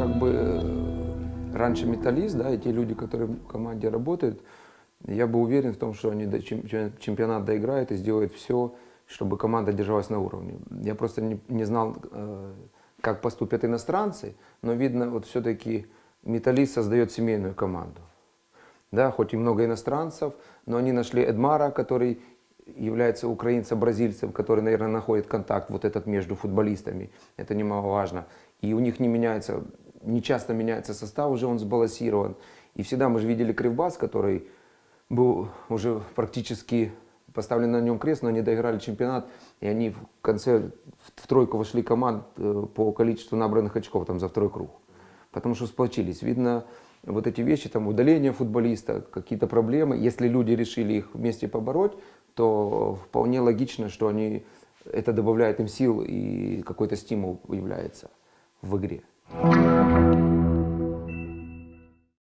как бы э, раньше металлист, да, и те люди, которые в команде работают, я бы уверен в том, что они до чем- чемпионат доиграют и сделают все, чтобы команда держалась на уровне. Я просто не, не знал, э, как поступят иностранцы, но видно, вот все-таки металлист создает семейную команду. Да, хоть и много иностранцев, но они нашли Эдмара, который является украинцем-бразильцем, который, наверное, находит контакт вот этот между футболистами. Это немаловажно. И у них не меняется, не часто меняется состав, уже он сбалансирован. И всегда мы же видели Кривбас, который был уже практически поставлен на нем крест, но они доиграли чемпионат, и они в конце в тройку вошли команд э, по количеству набранных очков там за второй круг. Потому что сплочились. Видно, вот эти вещи, там удаление футболиста, какие-то проблемы, если люди решили их вместе побороть, то вполне логично, что они, это добавляет им сил и какой-то стимул появляется в игре.